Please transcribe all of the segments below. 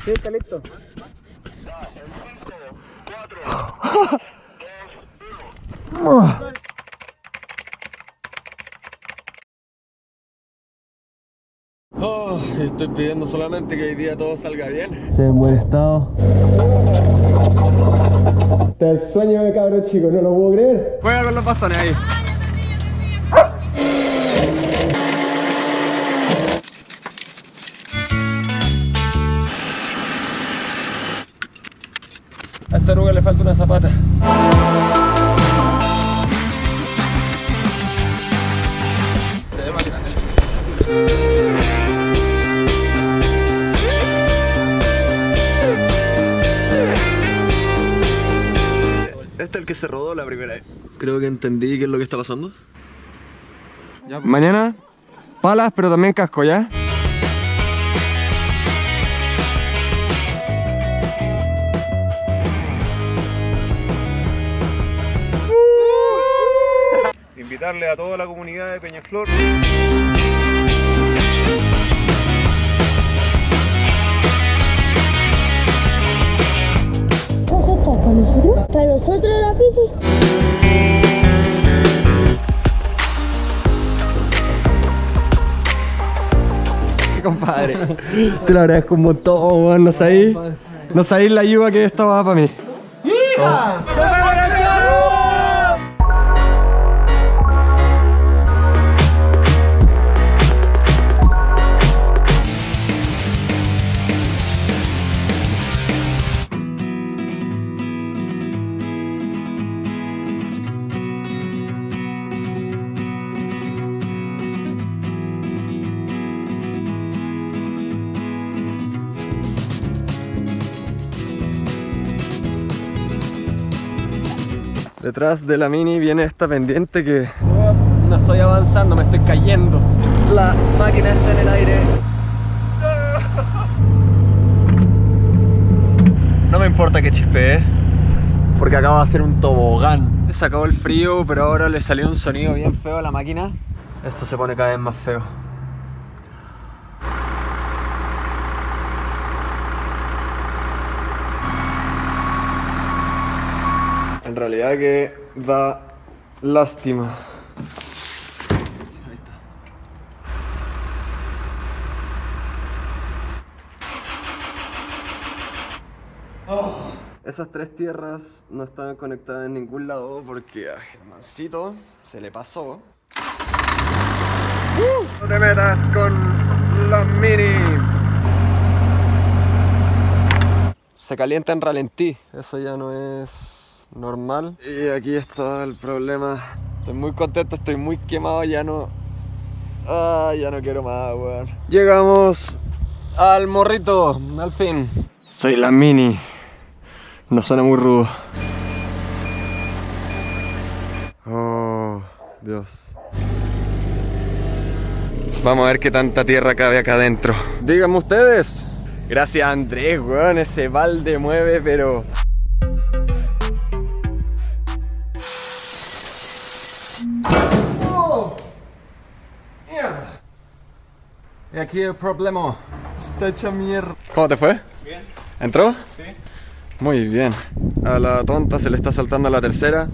Sí, está listo. Oh, estoy pidiendo solamente que hoy día todo salga bien. Se ve en buen estado. Este es el sueño de cabro chico, no lo puedo creer. Juega con los bastones ahí. Una zapata. Se ve más grande. Este es el que se rodó la primera vez. Creo que entendí qué es lo que está pasando. Mañana, palas, pero también casco, ¿ya? Invitarle a toda la comunidad de Peñaflor. ¿Eso está para nosotros? ¿Para nosotros la bici? compadre. Te lo agradezco un montón, weón. No sabéis, no sabéis la ayuda que esto va para mí. Detrás de la mini viene esta pendiente que no estoy avanzando, me estoy cayendo. La máquina está en el aire. No me importa que chispee, porque acaba de hacer un tobogán. Se acabó el frío, pero ahora le salió un sonido bien feo a la máquina. Esto se pone cada vez más feo. Realidad que da lástima. Oh, esas tres tierras no estaban conectadas en ningún lado porque a Germancito se le pasó. ¡Uh! No te metas con la mini. Se calienta en ralentí, eso ya no es normal. Y aquí está el problema. Estoy muy contento, estoy muy quemado, ya no. Ah, ya no quiero más, weón. Llegamos al morrito, al fin. Soy la mini. No suena muy rudo. Oh, Dios. Vamos a ver qué tanta tierra cabe acá adentro. Díganme ustedes. Gracias Andrés, weón. Ese balde mueve, pero. Y aquí el problema. Está hecha mierda. ¿Cómo te fue? Bien. ¿Entró? Sí. Muy bien. A la tonta se le está saltando la tercera.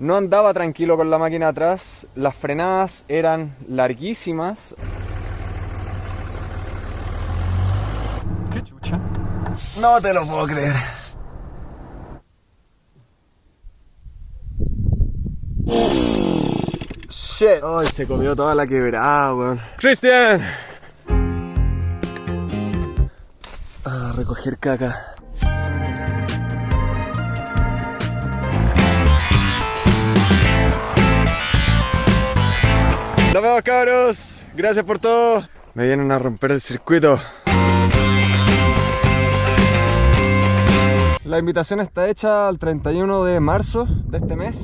No andaba tranquilo con la máquina atrás. Las frenadas eran larguísimas. ¿Qué chucha? No te lo puedo creer. Shit. Ay, se comió toda la quebrada, weón. Cristian. A recoger caca. Nos vemos cabros, gracias por todo. Me vienen a romper el circuito. La invitación está hecha al 31 de marzo de este mes.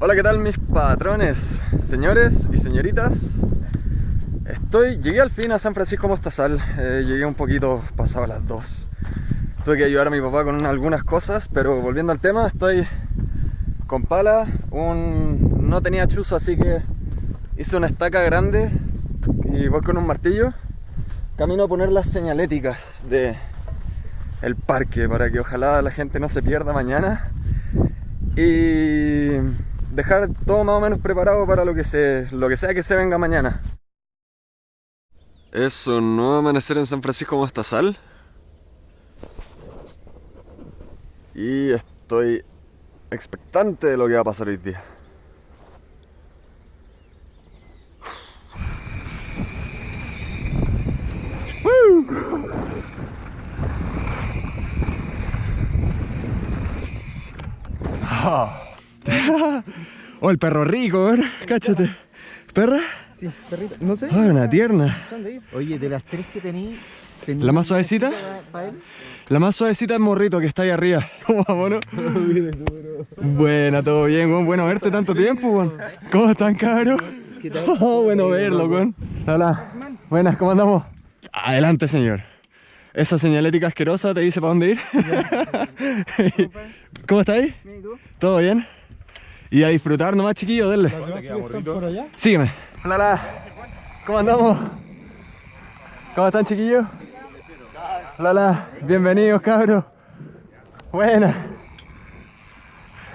Hola, ¿qué tal mis patrones, señores y señoritas? Estoy, llegué al fin a San Francisco Mostazal, eh, llegué un poquito pasado las 2. Tuve que ayudar a mi papá con algunas cosas, pero volviendo al tema, estoy con pala, un... no tenía chuzo, así que hice una estaca grande y voy con un martillo. Camino a poner las señaléticas de el parque para que ojalá la gente no se pierda mañana y dejar todo más o menos preparado para lo que, se, lo que sea que se venga mañana. Eso, no amanecer en San Francisco Mostazal. Y estoy expectante de lo que va a pasar hoy día. oh, el perro rico, ¿eh? cáchate. ¿Perra? Sí, perrito. No sé. Ah, una tierna. Oye, de las tres que tení, ¿La más suavecita? para él? La más suavecita es Morrito, que está ahí arriba. ¿Cómo vamos, no? Buena, todo bien, weón. Bueno verte tanto tiempo, weón. ¿Cómo están, cabros? Oh, bueno verlo, weón. Hola. Buenas, ¿cómo andamos? Adelante, señor. Esa señalética asquerosa te dice para dónde ir. ¿Cómo estáis? ¿Todo bien? Y a disfrutar nomás, chiquillo, denle. Sígueme. Hola, hola. ¿Cómo andamos? ¿Cómo están, chiquillos? Hola, hola. Bienvenidos, cabros. Buena.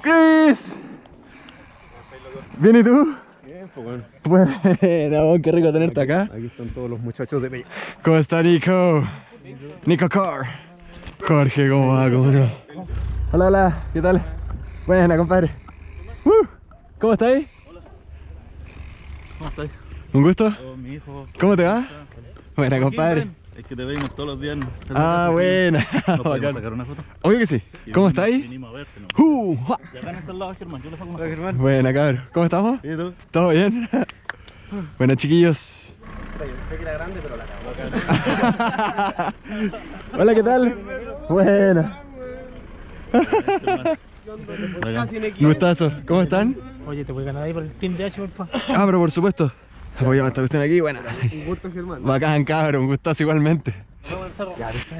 Chris. ¿Bien y tú? Bien, pues bueno. Buena, oh, qué rico tenerte acá. Aquí están todos los muchachos de Bella. ¿Cómo está Nico? Nico Car. Jorge, ¿cómo va? ¿Cómo no? Hola, hola, ¿qué tal? Buena, compadre. Uh, ¿Cómo estáis? ¿Cómo estás? ¿Un gusto? Oh, mi hijo. ¿Cómo te va? Buena, compadre. Es que te vemos todos los días. en- Ah, buena. ¿Nos podemos sacar una foto? Obvio que sí. ¿Cómo estáis? Vinimos a verte, ¿no? Uh, ja. Y acá en este lado, Germán, yo le saco una. Germán. Buena, cabrón. ¿Cómo estamos? ¿Y tú? ¿Todo bien? Buenas, chiquillos. Pensé que era grande, pero la Hola, ¿qué tal? Buena. Un gustazo. ¿Cómo están? Oye, te voy a ganar ahí por el Team DH, por favor. Ah, pero por supuesto. Apoyamos esta cuestión aquí. Buena. Un gusto, Germán. Bacán, cabrón. Un gustazo igualmente.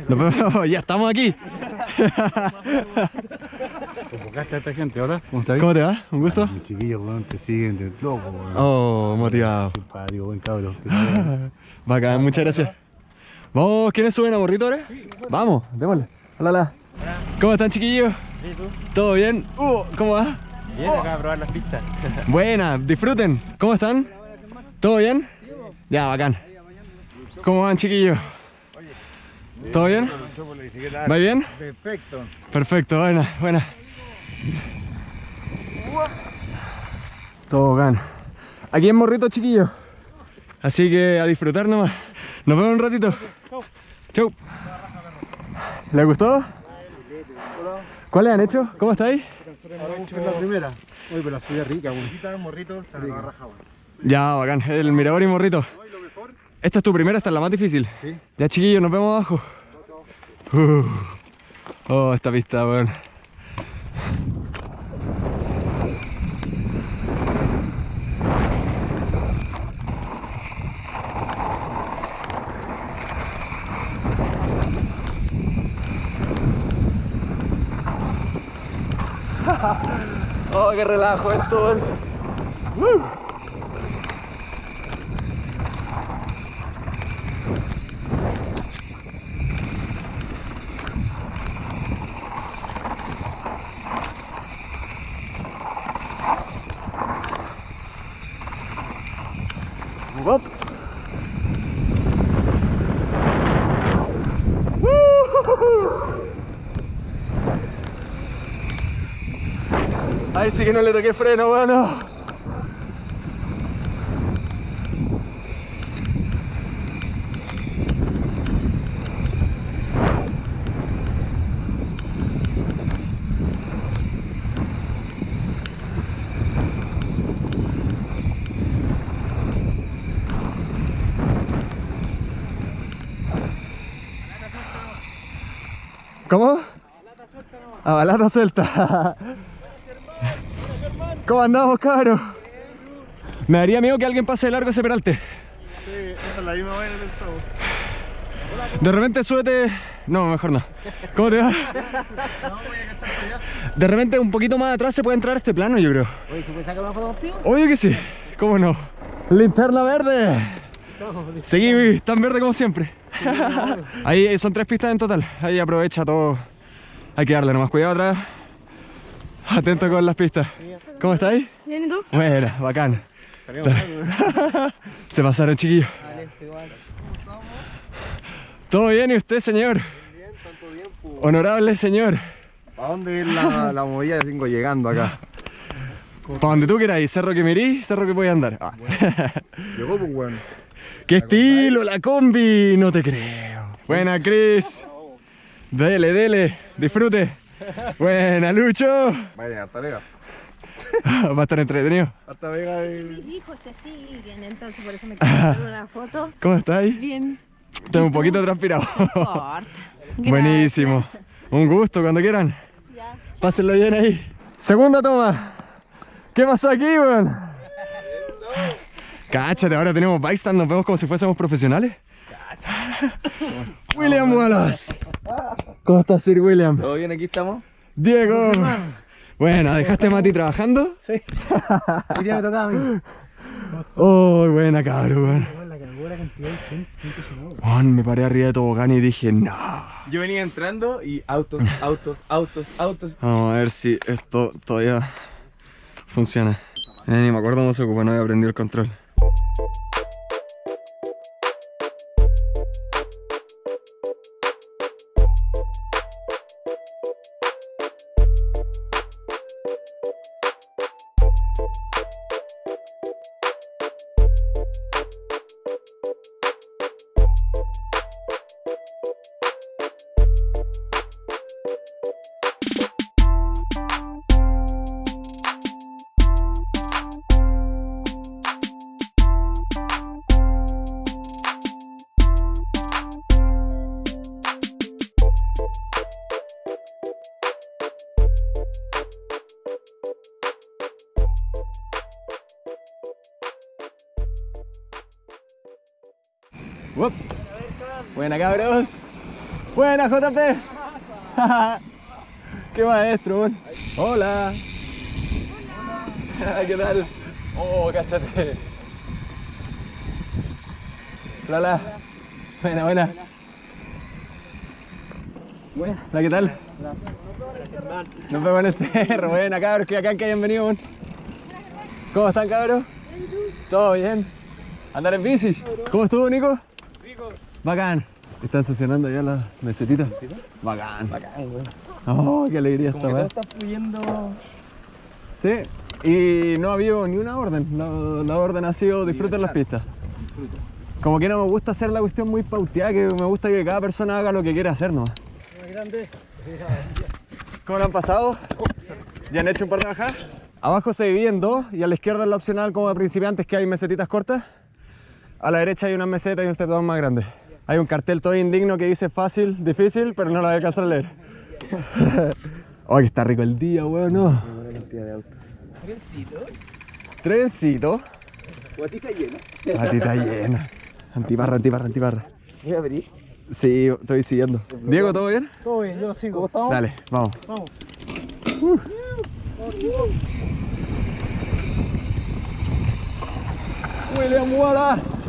Nos vemos. Ya estamos aquí. Convocaste a esta gente ahora, ¿cómo estás? ¿Cómo te va? Un gusto. Mis chiquillos, weón, te siguen de loco, weón. Oh, motivado. Simpático, buen vaya. Bacán, muchas gracias. Vamos, ¿quiénes suben a borrito ahora? Vamos, démosle. Hola, hola. ¿Cómo están, chiquillos? ¿Todo bien? Uh, ¿Cómo va? Bien, acá a probar las pistas. Buena, disfruten. ¿Cómo están? ¿Todo bien? Ya, bacán. ¿Cómo van, chiquillos? ¿Todo bien? ¿Va bien? Perfecto. Perfecto, buena, buena. Todo bacán. Aquí en Morrito, chiquillos. Así que a disfrutar nomás. Nos vemos un ratito. Chau. ¿Les gustó? ¿Cuáles han hecho? ¿Cómo estáis? Es la primera. Uy, pero la suya rica, weón. morrito, está raja. Ya, bacán. El Mirador y Morrito. Esta es tu primera, esta es la más difícil. Sí. Ya, chiquillos, nos vemos abajo. Uh. Oh, esta pista, weón. Oh, qué relajo esto. Ahí sí que no le toqué freno, bueno. ¿Cómo? A balata suelta. ¿Cómo andamos, cabros? Me daría miedo que alguien pase de largo ese peralte. esa es la misma vaina del sábado. De repente súbete. No, mejor no. ¿Cómo te va? De repente un poquito más atrás se puede entrar a este plano, yo creo. Oye, ¿se puede sacar una foto contigo? Obvio que sí. ¿Cómo no? Linterna verde. Seguí tan verde como siempre. Ahí son tres pistas en total. Ahí aprovecha todo. Hay que darle nomás cuidado atrás. Atento con las pistas. ¿Cómo estáis? Bien, ¿y tú? Buena, bacán. Se pasaron, chiquillos. ¿Todo bien y usted, señor? Bien, tanto tiempo. Honorable señor. ¿A dónde es la, la movida? Vengo llegando acá. Para donde tú quieras, cerro que mirí, cerro que voy a andar. Ah. Llegó, pues, weón. ¡Qué estilo la combi! No te creo. Buena, Chris. Dele, dele, disfrute. Buena, Lucho. Va a tener harta vega. Va a estar entretenido. Harta vega Me de... dijo que siguen, entonces por eso me quiero hacer una foto. ¿Cómo estáis? Bien. Estoy un poquito transpirado. Buenísimo. Un gusto, cuando quieran. Ya. Pásenlo bien ahí. Segunda toma. ¿Qué pasó aquí, weón? Cáchate, ahora tenemos bikestand, nos vemos como si fuésemos profesionales. William Wallace. ¿Cómo estás, Sir William? ¿Todo bien? Aquí estamos. Diego. Bueno, ¿dejaste a Mati trabajando? Hoy día me tocaba a mí. Oh, buena cabrón, weón. La buena cantidad de gente, impresionante. Weón, me paré arriba de tobogán y dije, no. Yo venía entrando y autos, autos, autos, autos. Vamos a ver si esto todavía funciona. Eh, ni me acuerdo cómo se ocupa, no había aprendido el control. Buena JP. Qué maestro, weón. Hola. ¿Qué tal? Oh, cáchate. Hola. Buena, buena. Buena. Hola, ¿qué tal? Nos vemos en el cerro. Buena, cabros, que acá que hayan venido. ¿Cómo están, cabros? ¿Todo bien? ¿Andar en bici? ¿Cómo estuvo, Nico? Bacán. ¿Están estacionando ya las mesetitas? Bacán. Bacán, weón. Oh, qué alegría esta weá. está fluyendo. Sí. Y no ha habido ni una orden. La, la orden ha sido disfruten las pistas. Como que no me gusta hacer la cuestión muy pauteada, que me gusta que cada persona haga lo que quiere hacer nomás. ¿Cómo lo han pasado? ¿Ya han hecho un par de bajadas? Abajo se divide en dos y a la izquierda es la opcional como de principiantes que hay mesetitas cortas. A la derecha hay una meseta y un step down más grande. Hay un cartel todo indigno que dice fácil, difícil, pero no lo voy a alcanzar a leer. oh, que está rico el día, weón, ¿no? Trencito. Trencito. Guatita llena. Patita llena. Antiparra, antiparra, antiparra. Voy a abrir. Sí, estoy siguiendo. Diego, ¿todo bien? Todo bien, yo lo sigo. ¿Cómo estamos? Dale, vamos. Vamos. William Wallace.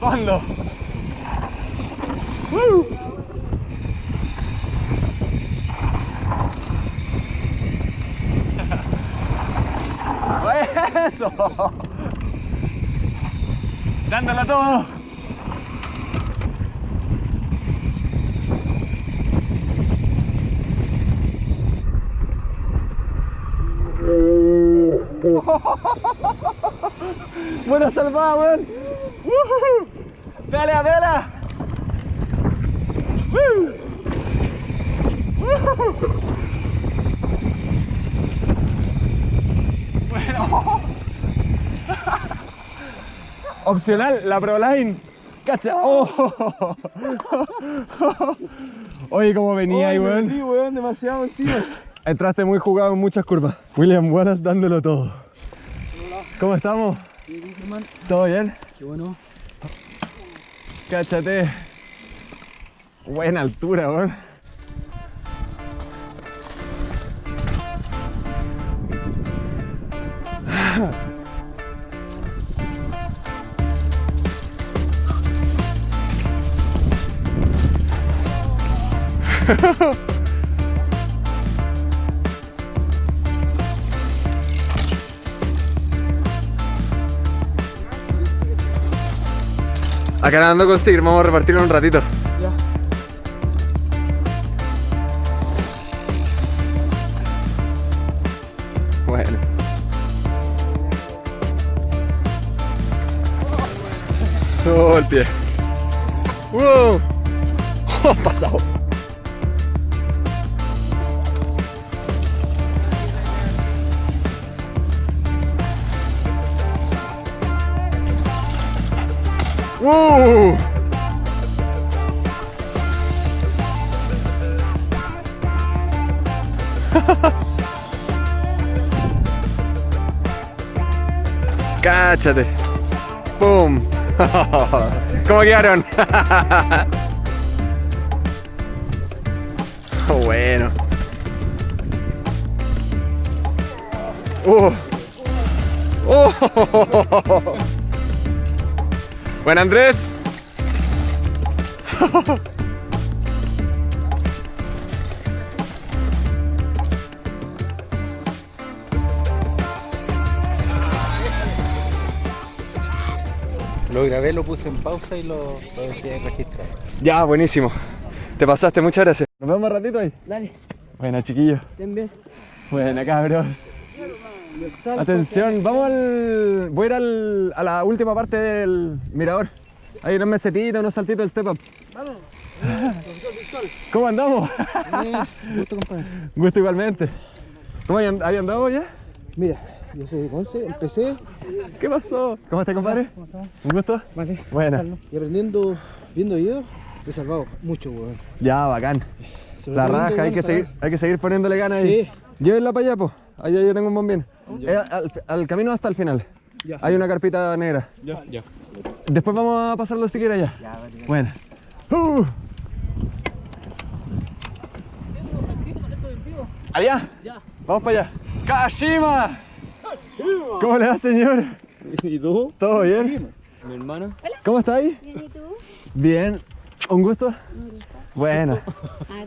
¿Cuándo? ¡Woo! ¡Eso! Dándolo todo. Buena salvada, weón. ¡Pelea, pelea! ¡Woo! Opcional, la Proline. Cacha. Oh. Oye, cómo venía ahí, weón. Sí, weón, demasiado encima. Entraste muy jugado en muchas curvas. William Wallace dándolo todo. ¿Cómo estamos? ¿Todo bien? Qué bueno. Cáchate. Buena altura, weón. Acá nadando con sticker, vamos a repartirlo un ratito. Bueno. Oh, el pie. ¡Wow! Oh, pasado. ¡Uh! ¡Cáchate! ¡Pum! ¿Cómo quedaron? Oh, bueno. ¡Uh! ¡Oh! Buen Andrés. Lo grabé, lo puse en pausa y lo, lo dejé registrado. Ya, buenísimo. Te pasaste, muchas gracias. Nos vemos un ratito ahí. Dale, Buena, chiquillos. ten bien. Buena, cabros. Atención, vamos al. Voy a ir al- a la última parte del mirador. Hay unos mesetitos, unos saltitos del step up. Vamos. ¿Cómo andamos? Gusto, compadre. Gusto igualmente. ¿Cómo hay, and- ahí andamos ya? Mira, yo soy de Conce, empecé ¿Qué pasó? ¿Cómo estás, compadre? ¿Un gusto? vale, Buena. y aprendiendo, viendo videos, he salvado mucho, weón. Ya, bacán. Sobre La raja, hay que, seguir, hay que seguir poniéndole ganas ahí. Sí. Llévenla para allá, po. Allá yo tengo un bombín. Eh, al, al camino hasta el final. Ya. Hay una carpita negra. Ya, ya. Después vamos a pasar los stickers allá. Bueno. Uh. ¿Allá? Vamos para allá. ¡Kashima! ¿Cómo le va, señor? ¿Y tú? ¿Todo bien? Mi hermano. ¿Cómo está ahí? Bien, ¿y tú? Bien. ¿Un gusto? Bueno. Ah,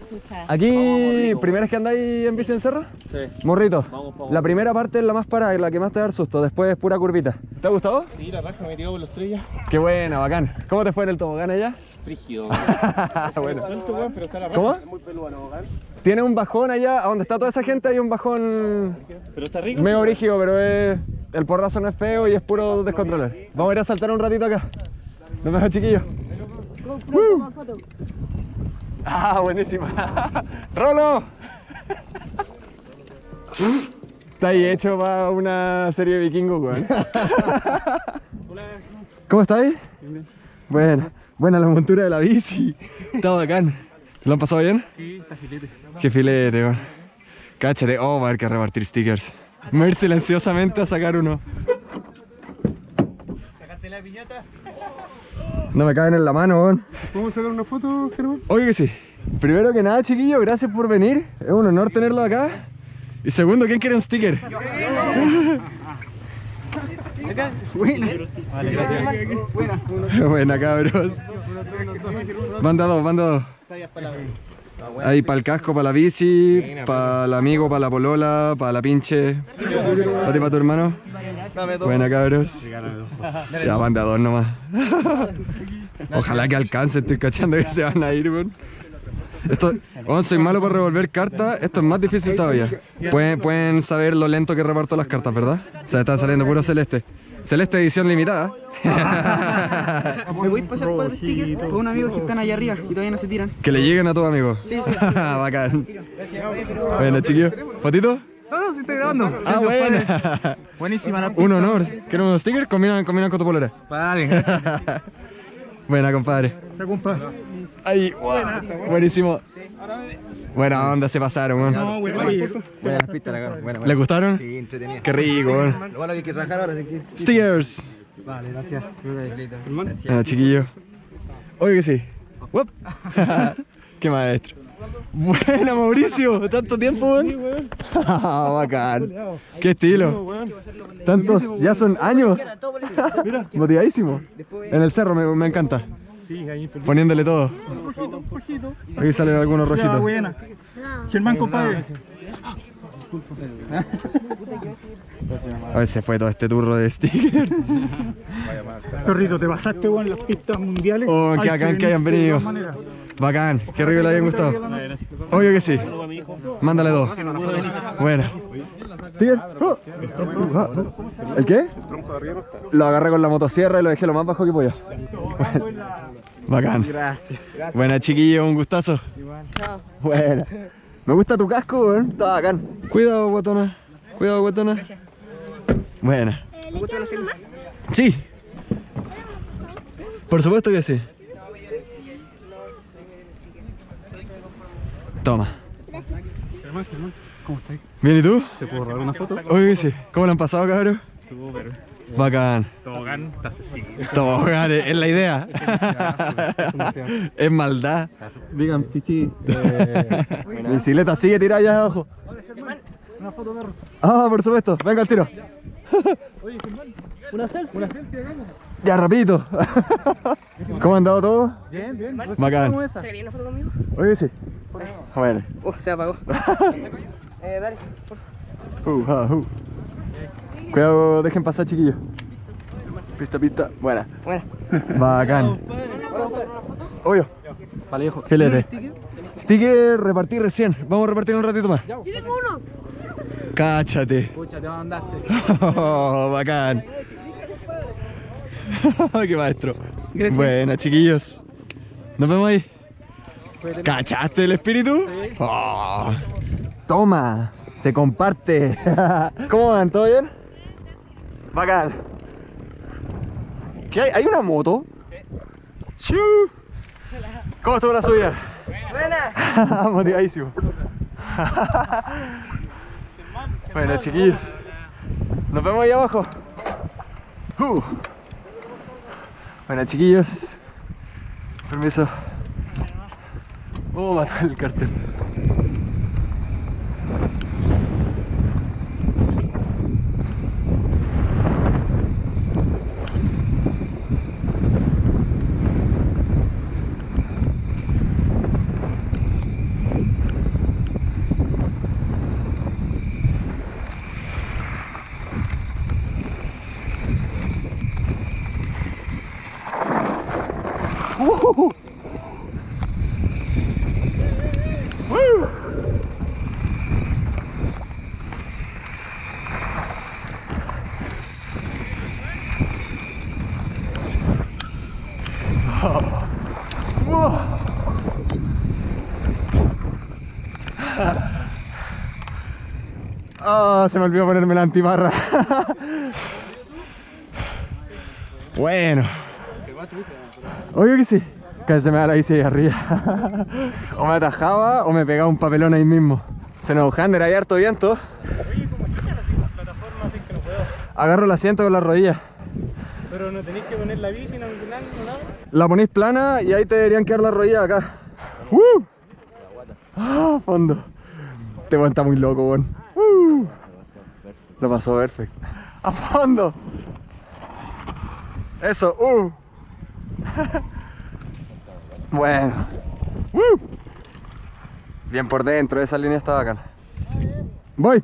chucha. Aquí, ¿primera vez que andáis en bici en cerro? Sí. Morrito. Vamos pa' La primera parte es la más parada, la que más te da el susto. Después es pura curvita. ¿Te ha gustado? Sí, la raja me tiró por los estrellas. Qué buena, bacán. ¿Cómo te fue en el tobogán allá? Frígido. bueno. pero está la ¿Cómo? muy. Tiene un bajón allá, a donde está toda esa gente hay un bajón Pero está rico. medio brígido, pero es, el porrazo no es feo y es puro descontrolar. Vamos a ir a saltar un ratito acá. Nos vemos, chiquillos. Ah, buenísima. ¡Rolo! Está ahí hecho para una serie de vikingos, weón. ¿Cómo estáis? Buena. Buena la montura de la bici. Está bacán. ¿Lo han pasado bien? Sí, está filete. Qué filete, weón. Cáchate. Oh, va a haber que repartir stickers. Me voy a ir silenciosamente a sacar uno. ¿Sacaste la piñata? No me caben en la mano, weón. ¿Podemos sacar una foto, Germán? Oye que sí. Primero que nada, chiquillos, gracias por venir. Es un honor tenerlo acá. Y segundo, ¿quién quiere un sticker? Buena, cabros. Banda dos, banda dos. Ahí para el casco, para la bici, para el amigo, para la polola, para la pinche. Para ti, para tu hermano. Buena, cabros. Ya, banda dos nomás. Ojalá que alcance, estoy cachando que se van a ir, weón. Esto, weón, soy malo para revolver cartas, esto es más difícil todavía. Pueden, pueden saber lo lento que reparto las cartas, ¿verdad? O sea, están saliendo puro celeste. Celeste edición limitada. ¿Me voy a pasar cuatro stickers con unos amigos que están allá arriba y todavía no se tiran? Que le lleguen a tus amigos. Sí, sí. Bacán. Bueno, chiquillos. ¿Fotito? No, sí estoy grabando. Ah, buena. Buenísima la Un honor. ¿Quieres unos stickers? Combinan, combinan con tu polera. Vale, gracias. Buena, compadre. Ahí, guau, buenísimo. Buena onda, se pasaron, weón. Buenas pistas la cara. Buena, ¿Les gustaron? Sí, entretenido. Qué rico, weón. Lo malo que hay que trabajar ahora es que. Stickers. Vale, gracias. Bueno, chiquillo. Oye que sí. Qué maestro. Buena, Mauricio. Tanto tiempo, weón. Bacán. Qué estilo. Tantos, ya son años. Motivadísimo. En el cerro me, me encanta. Sí, ahí Poniéndole todo. Aquí salen algunos rojitos. buena. Germán, compadre. A ver, se fue todo este turro de stickers. Perrito, te pasaste en las pistas mundiales. Oh, Hay bacán que hayan venido. Bacán, qué rico le hayan gustado. Obvio que sí. Mándale dos. Buena. ¿Sticker? Oh. ¿El qué? Lo agarré con la motosierra y lo dejé lo más bajo que podía. Bacán. Gracias. Buena chiquillo, un gustazo. Buena. Me gusta tu casco, weón. Está bacán. Cuidado, guatona. Cuidado, guatona. Buena. Sí. Por supuesto que sí. Toma. ¿Cómo estás? ¿Bien y tú? ¿Te puedo robar una foto? Oye, sí. ¿Cómo lo han pasado, cabrón? Súper. Bacán. Tobogán, estás así. Tobogán, es la idea. es maldad. Digan, pichi. Mi bicicleta sigue tirada allá abajo. Ah, por supuesto. Venga al tiro. Una selfie. Una selfie, hagamos. Ya, rapidito. ¿Cómo han andado todos? Bien, bien. Bacán. ¿Se quería una foto conmigo? Oye, sí. Bueno. Uh, se apagó. eh, dale, por Uh, favor. uh. Cuidado, dejen pasar, chiquillos. Pista, pista. Buena. Bueno. Bacán. Obvio. Vale, Filete. Sticker repartí recién. Vamos a repartir un ratito más. Yo tengo uno. Cáchate. Pucha, te mandaste. Oh, bacán. Qué maestro. Gracias. Buena, chiquillos. Nos vemos ahí. ¿Cachaste el espíritu? Oh, toma, se comparte. ¿Cómo van? ¿Todo bien? Bacán. ¿Qué hay? ¿Hay una moto? ¿Cómo estuvo la suya? Buena. Motivadísimo. bueno, chiquillos. Nos vemos ahí abajo. Uh. Bueno, chiquillos. Permiso. Oh, mató el cartel. Ah, se me olvidó ponerme la antibarra. bueno. Obvio que sí. Casi se me da la bici ahí arriba. o me atajaba o me pegaba un papelón ahí mismo. Se nos Hander, hay harto viento. Agarro el asiento con la rodilla. Pero no tenéis que poner la bici, no nada, no nada. La ponéis plana y ahí te deberían quedar las rodillas acá. ¡Uh! ¡Ah, fondo! Este weón está muy loco, weón. Lo pasó perfecto. ¡A fondo! Eso, ¡uh! bueno. Bien por dentro, esa línea está bacana. Voy.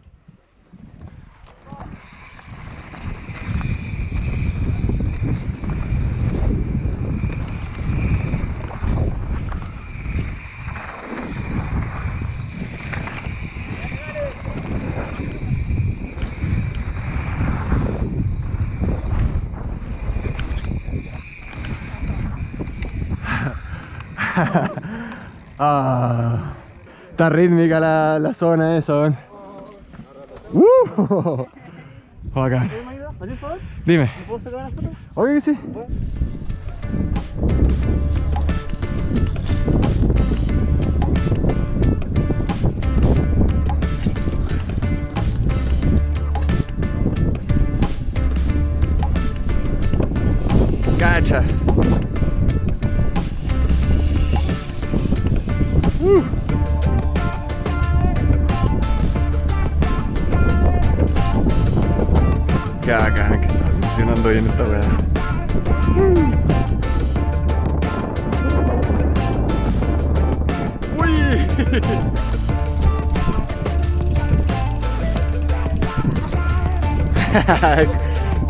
ah, está rítmica la, la zona esa, weón. ¡Uh! Bacán. ¿Así, por favor? Dime. ¿Puedo sacar una foto? Obvio que sí.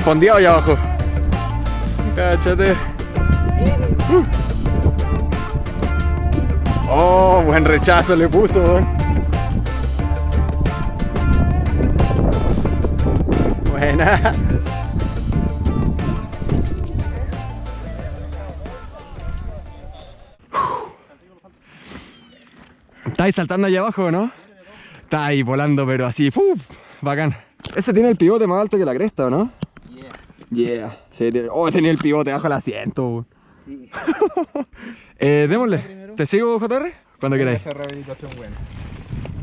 Fondeado allá abajo. Cáchate. Oh, buen rechazo le puso. Buena. ¿Estáis saltando allá abajo, no? Está ahí volando, pero así, ¡puf! Bacán. Ese tiene el pivote más alto que la cresta, ¿o no? Yeah. Sí, tiene... Oh, tenía el pivote bajo el asiento. Sí. eh, démosle. ¿Te sigo, JR? Cuando queráis. Esa rehabilitación buena.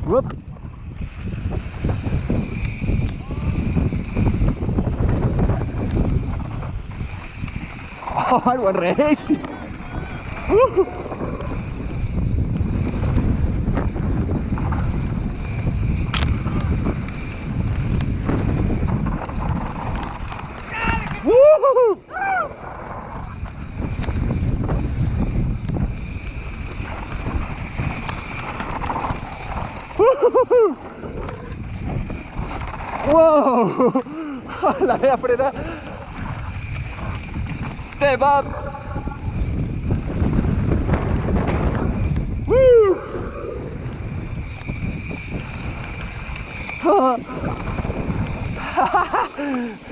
Whoop. Oh, buen racing. Uh. Woo! ¡Wow! La voy a frenar. Step up. Woo!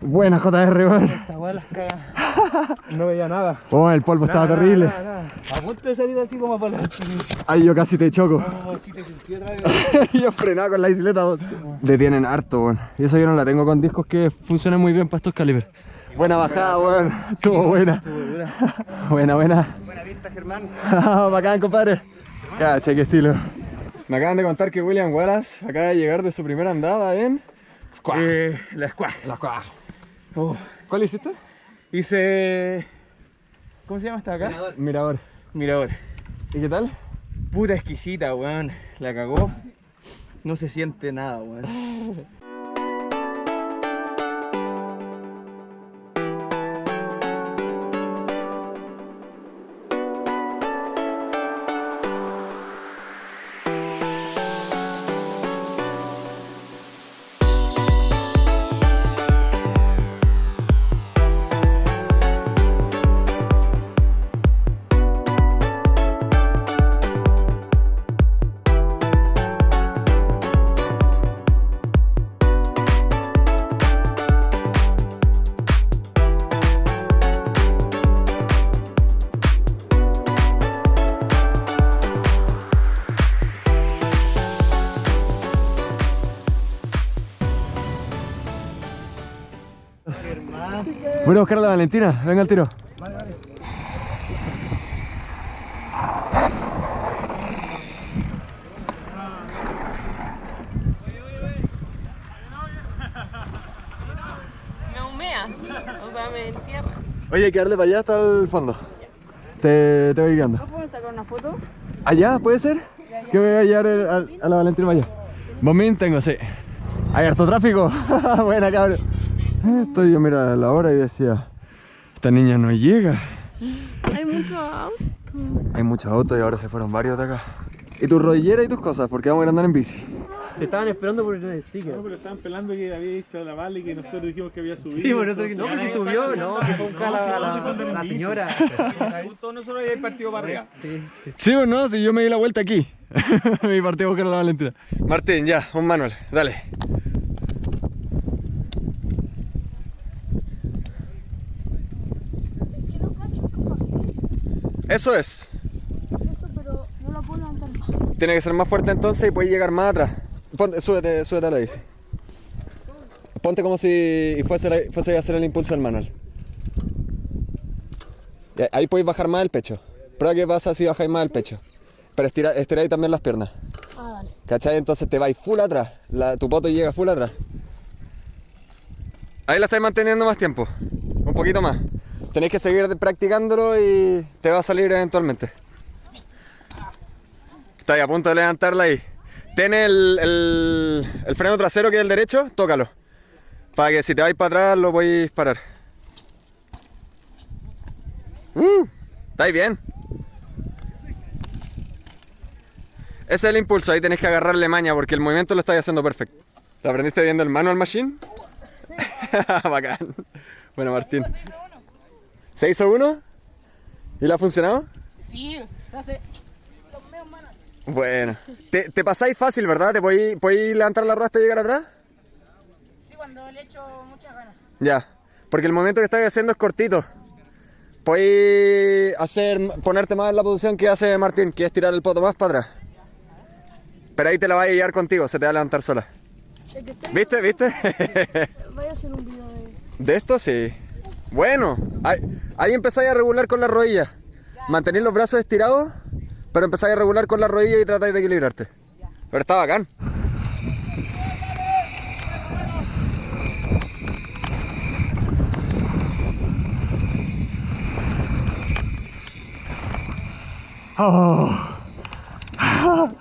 Buena JR, weón. Esta weá las caga. No veía nada. Oh, el polvo estaba terrible. A punto de salir así como para la Ay, yo casi te choco. Si te sentí otra vez. yo frenaba con la bicicleta. weón. Detienen harto, weón. Y eso yo no la tengo con discos que funcionan muy bien para estos calibres. Buena bajada, weón. Estuvo buena. Buena, buena. Buena vista, Germán. Bacán, compadre. Cacha, qué estilo. Me acaban de contar que William Wallace acaba de llegar de su primera andada en Squash. Eh, la squad. La Squash. Oh, ¿Cuál hiciste? hice. ¿Cómo se llama esta acá? Mirador. Mirador. ¿Y qué tal? Puta exquisita, weón. La cagó. No se siente nada, weón. A buscar a la Valentina. Venga al tiro. Me humeas, o sea, me entierras. Oye, hay que darle para allá hasta el fondo. Te, te voy guiando. ¿No pueden sacar una foto? ¿Allá? ¿Puede ser? Que voy a llevar el- a, la Valentina para allá. Bombín tengo, sí. Hay harto tráfico. Buena, cabrón. Estoy yo, mira, la hora y decía, esta niña no llega. Hay mucho auto. Hay muchos autos y ahora se fueron varios de acá. ¿Y tu rodillera y tus cosas? Porque vamos a ir a andar en bici. Te estaban esperando por el sticker. No, pero estaban pelando que había dicho a la Vale que nosotros dijimos que había subido. Sí, por eso que no, que se subió, no, que fue la, la señora. Justo nosotros habíamos partido para arriba. Sí. Sí o no, si yo me di la vuelta aquí. Mi partido a buscar a la Valentina. Martín, ya, un manual, dale. Es que no cacho cómo hacer Eso es. eso, pero no lo puedo levantar más. Tiene que ser más fuerte entonces y puedes llegar más atrás. Ponte, súbete, súbete a la bici. Ponte como si fuese, fuese a hacer el impulso del manual. Ahí podéis bajar más el pecho. Prueba qué pasa si bajáis más el pecho. Pero estira, estiráis también las piernas. Ah, dale. ¿Cachai? Entonces te vais full atrás. La- tu poto llega full atrás. Ahí la estáis manteniendo más tiempo. Un poquito más. Tenéis que seguir practicándolo y te va a salir eventualmente. Estáis a punto de levantarla ahí. Ten el, el- el freno trasero que es el derecho, tócalo. Para que si te vais para atrás lo podéis parar. ¡Uh! ¿Estáis bien? Ese es el impulso, ahí tenés que agarrarle maña porque el movimiento lo estáis haciendo perfecto. ¿Lo aprendiste viendo el manual machine? Sí. Bacán. Bueno, Martín. ¿Se hizo uno? ¿Y le ha funcionado? Sí, hace. Bueno. Te, te pasáis fácil, ¿verdad? ¿Te podéis, podéis levantar la rueda hasta llegar atrás? Sí, cuando le echo muchas ganas. Ya. Porque el movimiento que estáis haciendo es cortito. Podéis hacer, ponerte más en la posición que hace Martín, que es tirar el poto más para atrás. Pero ahí te la va a llevar contigo, se te va a levantar sola. ¿Viste? ¿Viste? Vaya a hacer un video de. De esto sí. Bueno, ahí, empezáis a regular con la rodilla. Mantenéis los brazos estirados, pero empezáis a regular con la rodilla y tratáis de equilibrarte. Pero está bacán. Oh.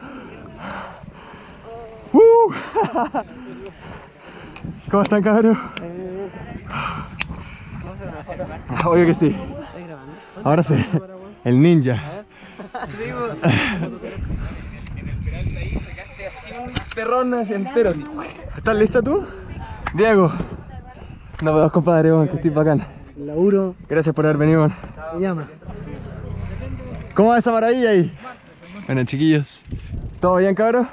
Uh. ¿Cómo están, cabros? Obvio que sí. Ahora sí. El ninja. Terrón así entero. ¿Estás listo tú? Diego. Nos vemos, compadre, que estoy bacán. Laburo, Gracias por haber venido, me llama. ¿Cómo va esa maravilla ahí? Bueno, chiquillos. ¿Todo bien, cabrón?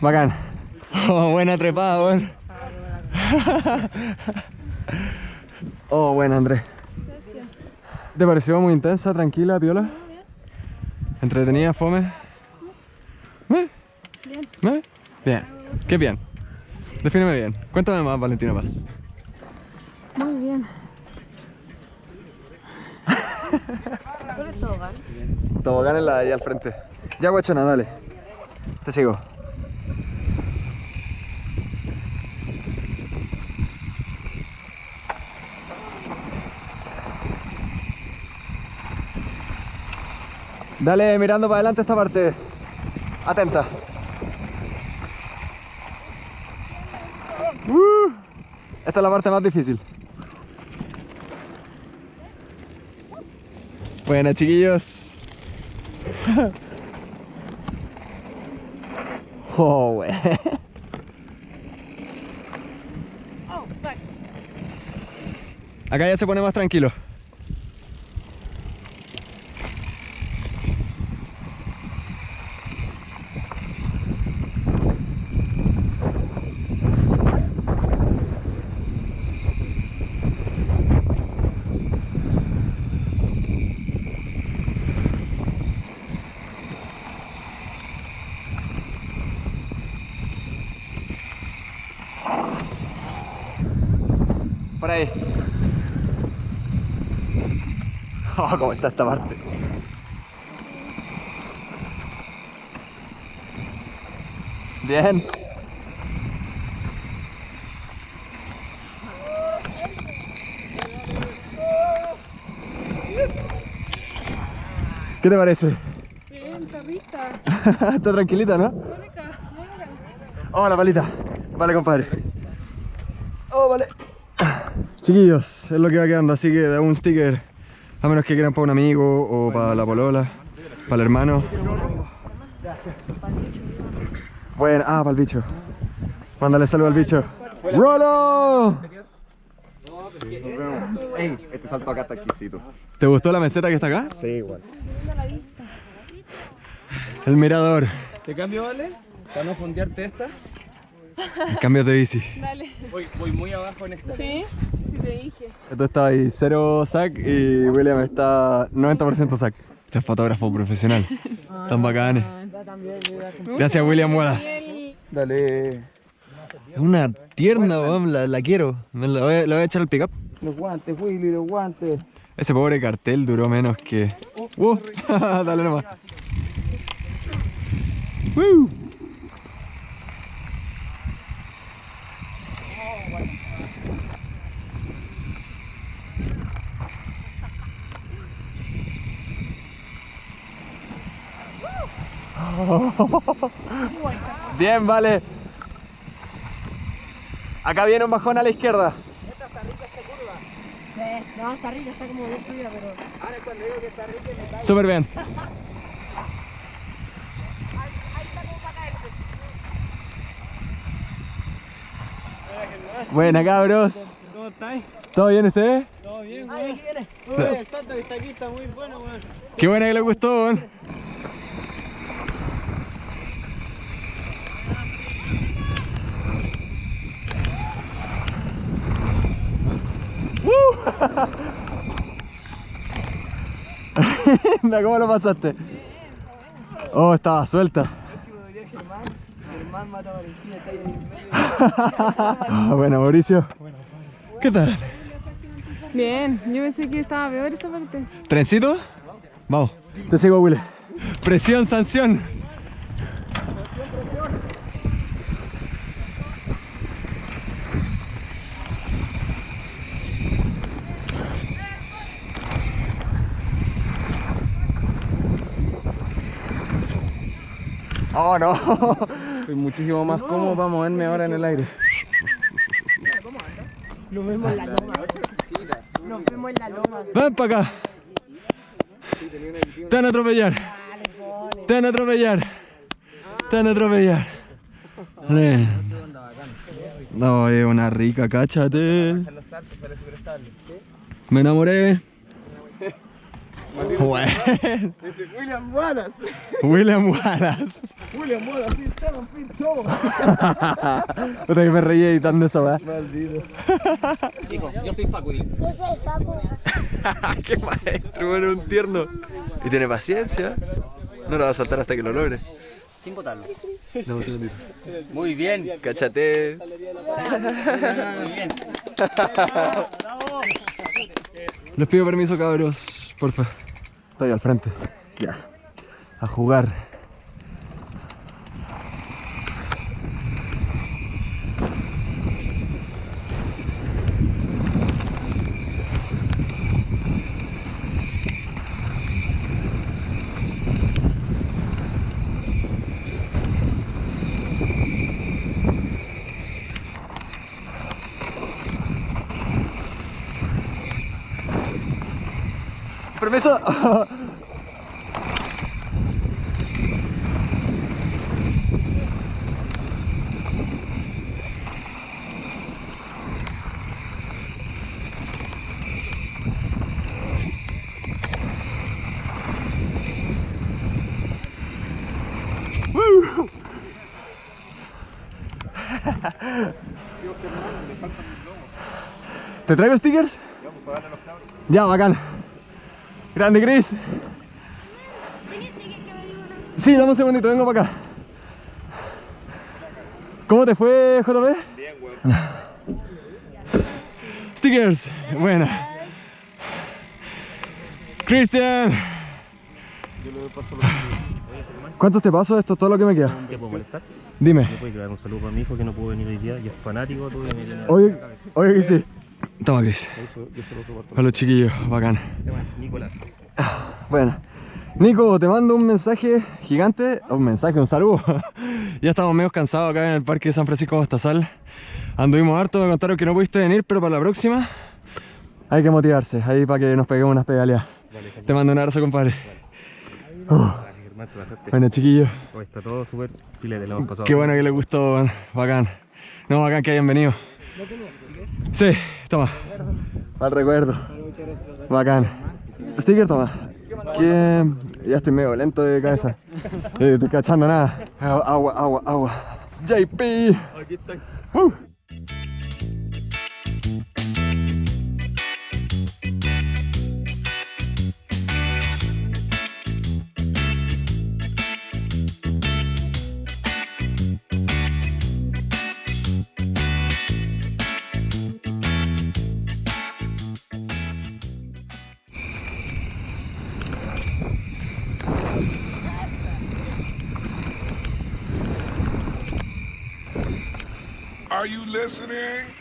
Bacán. Oh, buena trepada, weón. Oh, buena, Andrés. ¿Te pareció muy intensa, tranquila, piola? ¿Entretenida, fome? ¿Eh? Bien. ¿Eh? Bien. ¿Qué bien? Defíneme bien. Cuéntame más, Valentina Paz. Muy bien. Tobogán en la de ahí al frente. Ya, guachona, dale. Te sigo. Dale mirando para adelante esta parte. Atenta. Uh, esta es la parte más difícil. Buena chiquillos. Oh, wey. Acá ya se pone más tranquilo. Por ahí. Oh, cómo está esta parte. Bien. ¿Qué te parece? Bien, perrita. está tranquilita, ¿no? Oh, la palita. Vale, compadre. Chiquillos, es lo que va quedando, así que da un sticker. A menos que quieran para un amigo o para la polola, para el hermano. Bueno, ah, para el bicho. Mándale saludo al bicho. ¡Rolo! Ey, este salto acá está exquisito. ¿Te gustó la meseta que está acá? Sí, igual. El mirador. ¿Te cambio, vale? Para no fondearte esta. Cambios de bici. Dale. Voy, voy muy abajo en esta. ¿Sí? Sí, te dije. Esto está ahí, cero sac y William está 90% sac. Este es fotógrafo profesional. Tan bacanes. Gracias, William Wallace. Dale. Es una tierna, weón, la, la quiero. Me la voy, a- la voy a echar al pickup. Los guantes, Willy, los guantes. Ese pobre cartel duró menos que. ¡Uh! Dale nomás. ¡Woo! Bien, vale. Acá viene un bajón a la izquierda. No, está rica, está como destruida, pero... Súper bien. Buena cabros. ¿Cómo estáis? ¿Todo bien ustedes? Todo bien, güey. Uy, el salto que está aquí está muy bueno, güey. Qué buena que les gustó, weón. Anda, ¿Cómo lo pasaste? Oh, estaba suelta. Bueno, Mauricio. ¿Qué tal? Bien, yo pensé que estaba peor esa parte. ¿Trencito? Vamos. Te sigo, Willy. Presión, sanción. Oh, no. Estoy muchísimo más cómodo para moverme ahora en el aire. Nos vemos en la loma. Nos vemos en la loma. Ven para acá. Te van a atropellar. Te van a atropellar. Te van a atropellar. Vale. No, es una rica, cáchate. Me enamoré. Bueno. William Wallace. William Wallace. William Wallace, sí, Esteban Pincho. Puta que me reí editando esa weá. Qué maestro, bueno, un tierno. Y tiene paciencia. No lo va a saltar hasta que lo logre. Sin botarlo. Dame un segundito. Muy bien. Cáchate. Muy bien. Les pido permiso, cabros, porfa. Estoy al frente. Ya. A jugar. ¿Te traigo stickers? Ya, bacán. Grande Chris. Sí, dame un segundito, vengo para acá. ¿Cómo te fue, JP? Bien, weón. Stickers, buena. Cristian. ¿Cuántos te paso? Esto es todo lo que me queda. ¿Te puedo molestar? Dime. ¿Me puedes dar un saludo para mi hijo que no pudo venir hoy día y es fanático. Oye, oye que sí. Soporto. Para los chiquillos, bacán. Nicolás. Bueno, Nico, te mando un mensaje gigante, un mensaje, un saludo. ya estamos medio cansados acá en el parque de San Francisco de Bastazal. Anduvimos harto, me contaron que no pudiste venir, pero para la próxima hay que motivarse, ahí para que nos peguemos unas pedaleas. te mando un abrazo, compadre. Uh. Bueno, chiquillos, Hoy está todo súper filete, lo hemos pasado. qué bueno que les gustó, bacán. No, bacán que hayan venido. Sí, toma. Al recuerdo. Bacán. Sticker, toma. Que ya estoy medio lento de cabeza. Eh, estoy cachando nada. Agua, agua, agua. JP. Aquí está. Listening?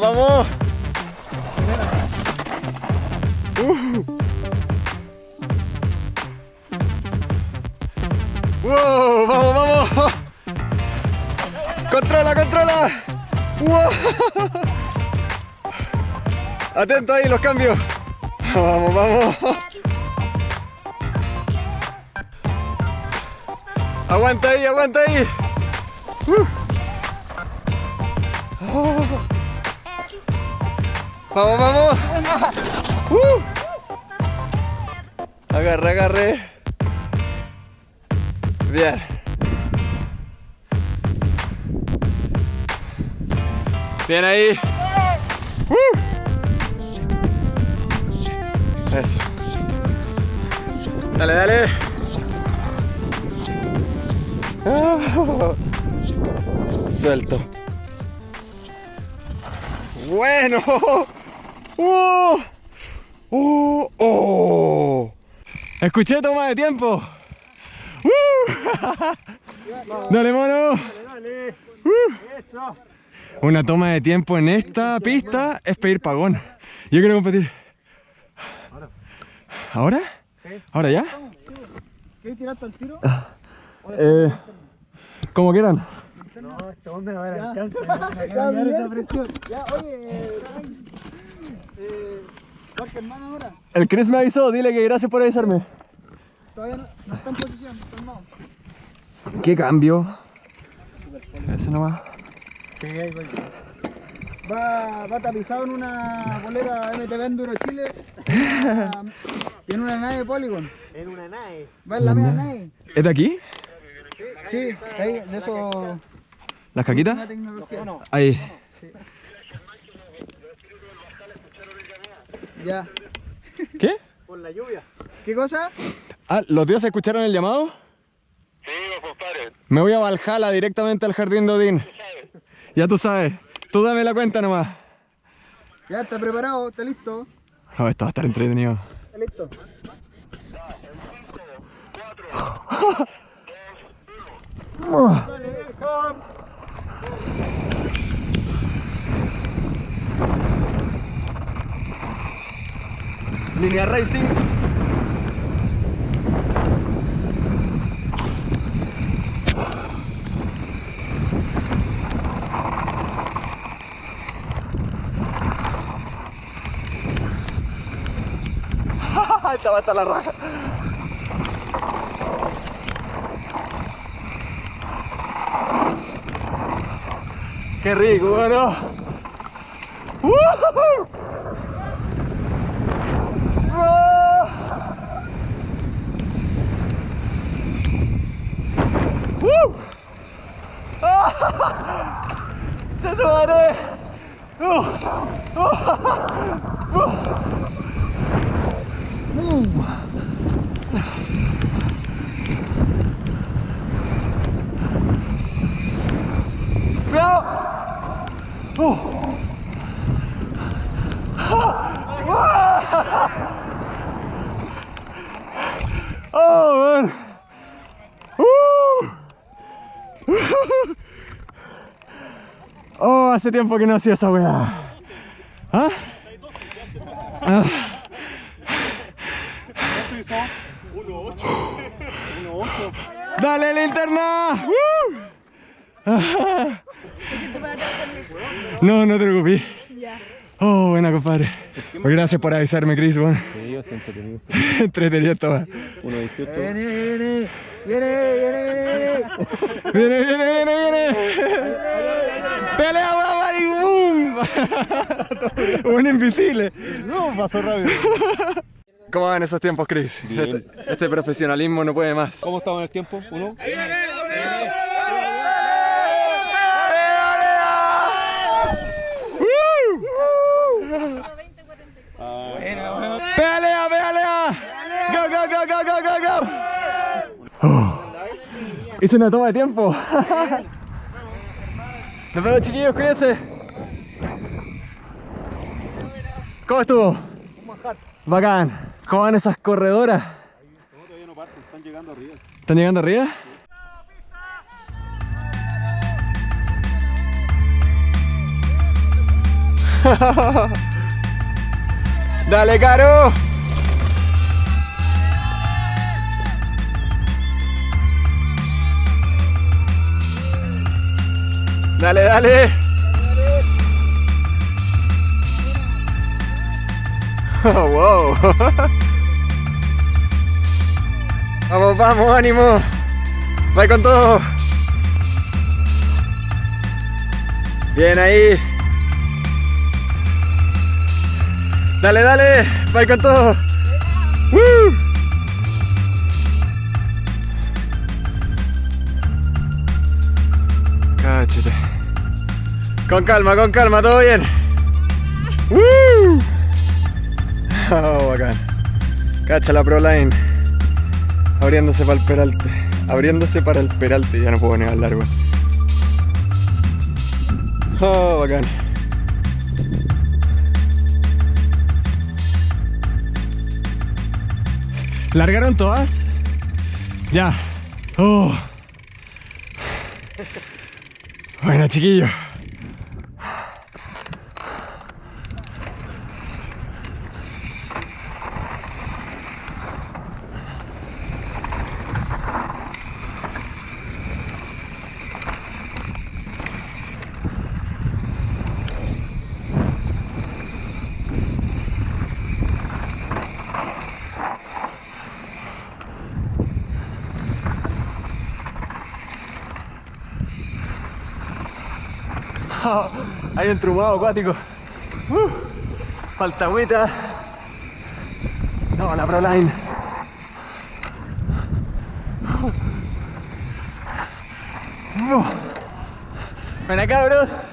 Vamos, vamos. Uh. Wow, vamos, vamos. Controla, controla. Wow. Atento ahí los cambios. Vamos, vamos. Aguanta ahí, aguanta ahí. Vamos, vamos. Uh. Agarre, agarre. Bien. Bien ahí. Uh. Eso. Dale, dale. Ah. Suelto. Bueno. ¡Oh! ¡Oh! ¡Oh! Escuché toma de tiempo. ¡Uh! Dale, mono. ¡Uh! Una toma de tiempo en esta pista es pedir pagón. Yo quiero competir. ¿Ahora? ¿Ahora ya? ¿Quieres tirarte al tiro? Eh, como quieran. No, este hombre no va a alcance. Ya, bien. Ya, oye, eh, Jorge, hermano, ahora. El Chris me avisó, dile que gracias por avisarme. Todavía no, no está en posición, calmado. ¿Qué cambio? Ese nomás. Va, va tapizado en una bolera MTV Enduro Chile y en una- nave Polygon. En una nave. Va en la media nave. ¿Es de aquí? Sí, ahí, de eso. ¿Las caquitas? Ahí. Ya. ¿Qué? Por la lluvia. ¿Qué cosa? Ah, ¿los dioses escucharon el llamado? Sí, compadre. Me voy a Valhalla directamente al jardín de Odín. Ya tú sabes. Tú dame la cuenta nomás. Ya, está preparado, está listo. Oh, esto va a estar entretenido. Está listo. Línea Racing. Esta va a estar la raja. Qué rico, bueno. ¡Woohoo! ¡Woo! ¡Se su madre! ¡Uh! ¡Uh! ¡Uh! ¡Cuidado! ¡Uh! ¡Oh, man! ¡Uh! Oh, hace tiempo que no hacía esa weá. ¿Ah? Ah. ¡Dale, linterna! No, no te preocupes. Oh, buena, compadre. Oh, gracias por avisarme, Chris. Bueno. Sí, yo siento que Entretenido estaba. 1.18. Viene, viene, viene, viene, viene. Viene, viene, viene, viene. Pelea, guapa, y boom. Un invisible. No, pasó rápido. ¿Cómo van esos tiempos, Chris? Este, este profesionalismo no puede más. ¿Cómo estamos en el tiempo? ¿Uno? ¡Pelea, pelea! ¡Go, go, go, go, go, go, go! Hice una toma de tiempo. Vemos, chiquillos, cuídense. ¿Cómo estuvo? Bacán. ¿Cómo van esas corredoras? Están llegando arriba. ¿Están llegando arriba? ¡Dale, Caro! ¡Dale, dale! Oh, wow! Vamos, vamos, ánimo. Va con todo. Bien ahí. Dale, dale. Va con todo. Con calma, con calma, todo bien. ¡Woo! Oh, bacán. Cacha la Pro Line. Abriéndose para el peralte. Abriéndose para el peralte. Ya no puedo negar largo. Oh, bacán. ¿Largaron todas? Ya. Oh. Bueno, chiquillo. Hay un trumado acuático. Uh, falta agüita. No, la Proline. Uh. Ven acá, bros.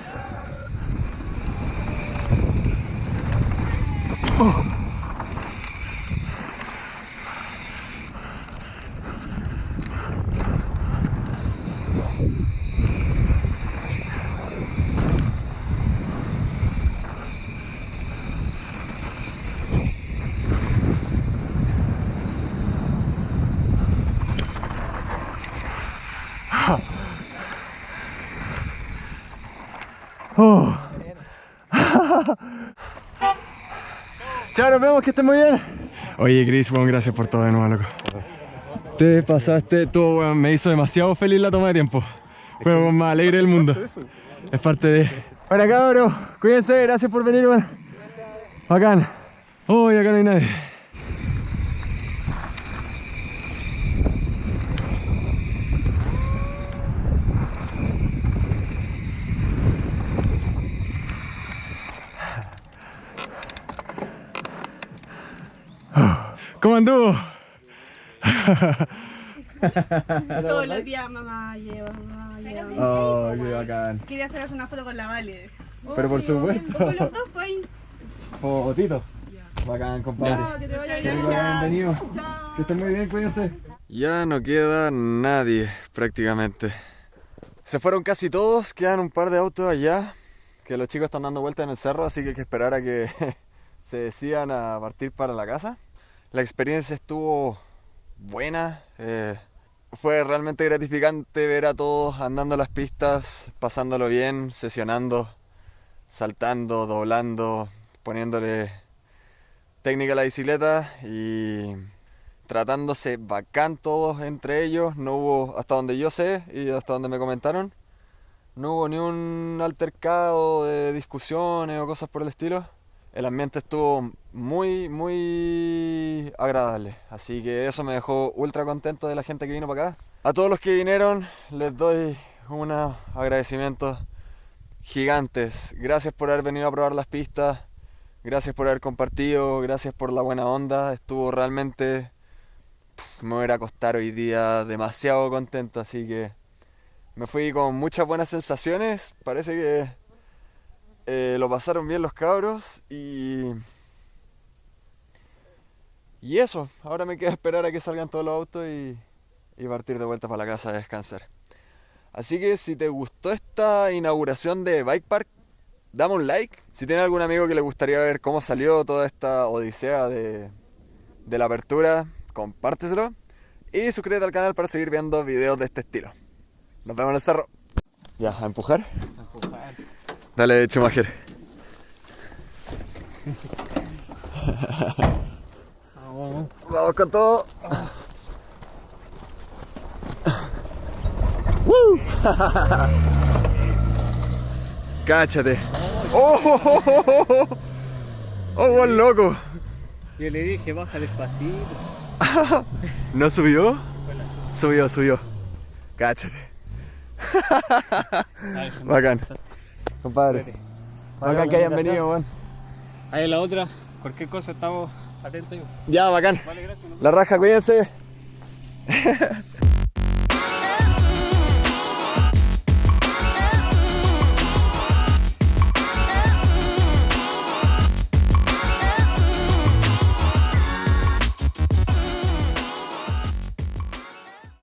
Chao, nos vemos, que estén muy bien. Oye, Chris, bueno, gracias por todo de nuevo, loco. Te pasaste, todo, weón, me hizo demasiado feliz la toma de tiempo. Fue lo más alegre del mundo. Es parte de... Bueno, cabros, cuídense, gracias por venir, weón. Bacán. Uy, acá no hay nadie. ¿Cómo anduvo? Todos los días mamá lleva, mamá lleva. Oh, qué bacán. Quería hacernos una foto con la Vale. Pero por supuesto. Con los dos, pues ahí. Fotito. Bacán, compadre. Chao, que te vaya bien. bienvenido. Que estén muy bien, cuídense. Ya no queda nadie, prácticamente. Se fueron casi todos, quedan un par de autos allá, que los chicos están dando vueltas en el cerro, así que hay que esperar a que se decidan a partir para la casa. La experiencia estuvo buena, eh, fue realmente gratificante ver a todos andando las pistas, pasándolo bien, sesionando. saltando, doblando, poniéndole técnica a la bicicleta y tratándose bacán todos entre ellos. No hubo, hasta donde yo sé y hasta donde me comentaron, no hubo ni un altercado de discusiones o cosas por el estilo. El ambiente estuvo muy, muy agradable. Así que eso me dejó ultra contento de la gente que vino para acá. A todos los que vinieron les doy unos agradecimientos gigantes. Gracias por haber venido a probar las pistas. Gracias por haber compartido. Gracias por la buena onda. Estuvo realmente... pf, Me voy a a acostar hoy día demasiado contento. Así que me fui con muchas buenas sensaciones. Parece que eh, lo pasaron bien los cabros. Y... Y eso. Ahora me queda esperar a que salgan todos los autos y, y partir de vuelta para la casa a descansar. Así que si te gustó esta inauguración de Bike Park, dame un like. Si tienes algún amigo que le gustaría ver cómo salió toda esta odisea de, de la apertura, compárteselo. Y suscríbete al canal para seguir viendo videos de este estilo. Nos vemos en el cerro. Ya, a empujar. Dale, Schumacher. Vamos con todo. ¡Woo! Cáchate. ¡Oh! ¡Oh, oh, oh, oh! ¡Oh, buen loco! Yo le dije, baja despacito. ¿No subió? Subió, subió. Cáchate. Bacán. Compadre. Bacán que hayan venido, weón. Ahí la otra, cualquier cosa estamos atentos. Ya, bacán. Vale, gracias. La raja, cuídense.